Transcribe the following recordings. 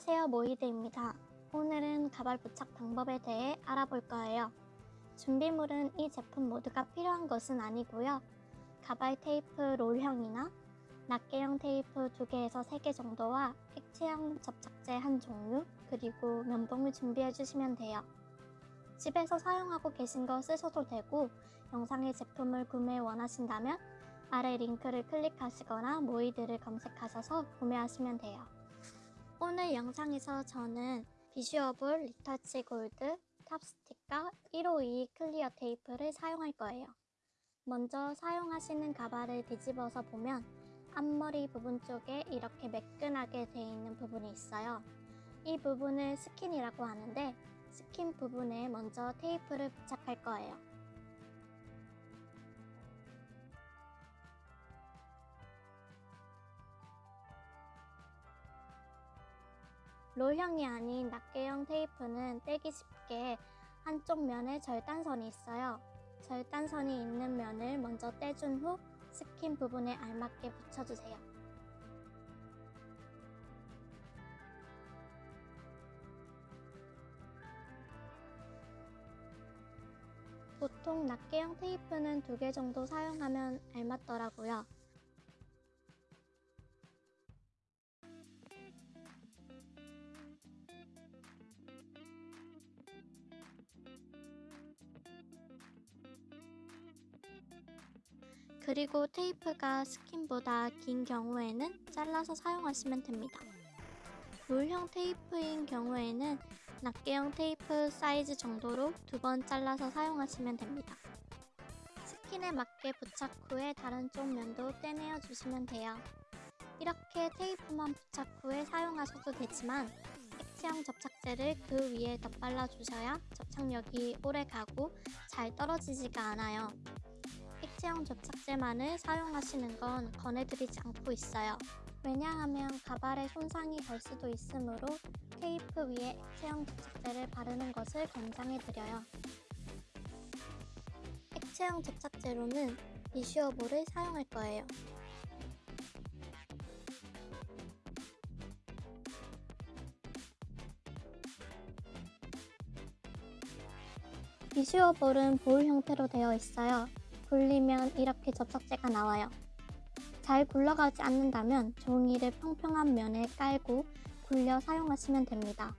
안녕하세요 모이드입니다. 오늘은 가발 부착 방법에 대해 알아볼 거예요. 준비물은 이 제품 모두가 필요한 것은 아니고요. 가발 테이프 롤형이나 낱개형 테이프 2개에서 3개 정도와 액체형 접착제 한 종류 그리고 면봉을 준비해 주시면 돼요. 집에서 사용하고 계신 거 쓰셔도 되고 영상의 제품을 구매 원하신다면 아래 링크를 클릭하시거나 모이드를 검색하셔서 구매하시면 돼요. 오늘 영상에서 저는 비슈어블 리터치 골드 탑스틱과 152 clear 테이프를 사용할 거예요. 먼저 사용하시는 가발을 뒤집어서 보면 앞머리 부분 쪽에 이렇게 매끈하게 되어 있는 부분이 있어요. 이 부분을 스킨이라고 하는데 스킨 부분에 먼저 테이프를 부착할 거예요. 롤형이 아닌 낱개형 테이프는 떼기 쉽게 한쪽 면에 절단선이 있어요. 절단선이 있는 면을 먼저 떼준 후 스킨 부분에 알맞게 붙여주세요. 보통 낱개형 테이프는 두 개 정도 사용하면 알맞더라고요. 그리고 테이프가 스킨보다 긴 경우에는 잘라서 사용하시면 됩니다. 롤형 테이프인 경우에는 낱개형 테이프 사이즈 정도로 두 번 잘라서 사용하시면 됩니다. 스킨에 맞게 부착 후에 다른 쪽 면도 떼내어 주시면 돼요. 이렇게 테이프만 부착 후에 사용하셔도 되지만 액체형 접착제를 그 위에 덧발라 주셔야 접착력이 오래 가고 잘 떨어지지가 않아요. 액체형 접착제만을 사용하시는 건 권해드리지 않고 있어요. 왜냐하면 가발에 손상이 갈 수도 있으므로 테이프 위에 액체형 접착제를 바르는 것을 권장해드려요. 액체형 접착제로는 비슈어볼을 사용할 거예요. 비슈어볼은 볼 형태로 되어 있어요. 굴리면 이렇게 접착제가 나와요. 잘 굴러가지 않는다면 종이를 평평한 면에 깔고 굴려 사용하시면 됩니다.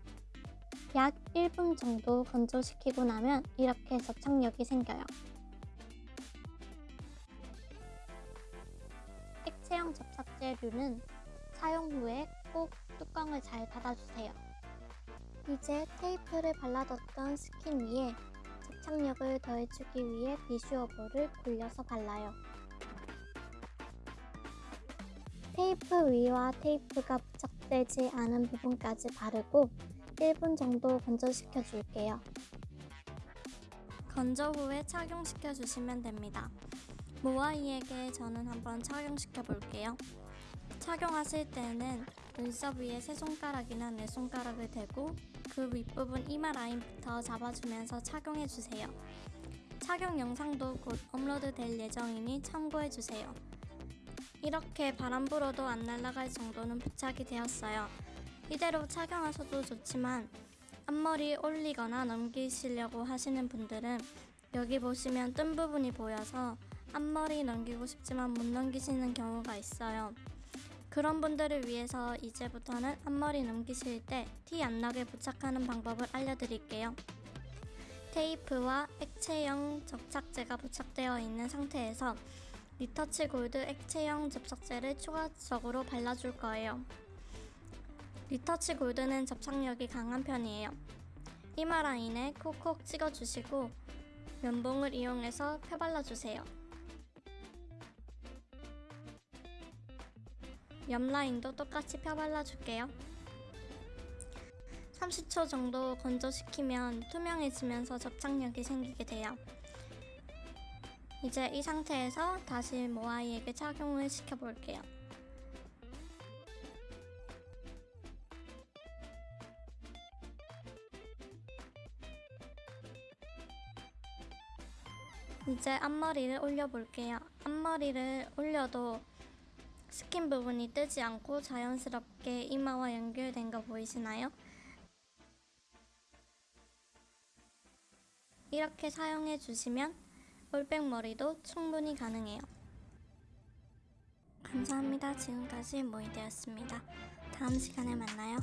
약 1분 정도 건조시키고 나면 이렇게 접착력이 생겨요. 액체형 접착제류는 사용 후에 꼭 뚜껑을 잘 닫아주세요. 이제 테이프를 발라뒀던 스킨 위에 접착력을 더해주기 위해 비슈어볼을 굴려서 발라요. 테이프 위와 테이프가 부착되지 않은 부분까지 바르고 1분 정도 건조시켜 줄게요. 건조 후에 착용시켜 주시면 됩니다. 모아이에게 저는 한번 착용시켜 볼게요. 착용하실 때는 눈썹 위에 세 손가락이나 네 손가락을 대고 그 윗부분 이마 라인부터 잡아주면서 착용해주세요. 착용 영상도 곧 업로드 될 예정이니 참고해주세요. 이렇게 바람 불어도 안 날아갈 정도는 부착이 되었어요. 이대로 착용하셔도 좋지만 앞머리 올리거나 넘기시려고 하시는 분들은 여기 보시면 뜬 부분이 보여서 앞머리 넘기고 싶지만 못 넘기시는 경우가 있어요. 그런 분들을 위해서 이제부터는 앞머리 넘기실 때 티 안 나게 부착하는 방법을 알려드릴게요. 테이프와 액체형 접착제가 부착되어 있는 상태에서 리터치 골드 액체형 접착제를 추가적으로 발라줄 거예요. 리터치 골드는 접착력이 강한 편이에요. 이마 라인에 콕콕 찍어주시고 면봉을 이용해서 펴발라주세요. 옆 라인도 똑같이 펴발라줄게요. 30초 정도 건조시키면 투명해지면서 접착력이 생기게 돼요. 이제 이 상태에서 다시 모아이에게 착용을 시켜볼게요. 이제 앞머리를 올려볼게요. 앞머리를 올려도 스킨 부분이 뜨지 않고 자연스럽게 이마와 연결된 거 보이시나요? 이렇게 사용해 주시면 올백 머리도 충분히 가능해요. 감사합니다. 지금까지 모아이였습니다. 다음 시간에 만나요.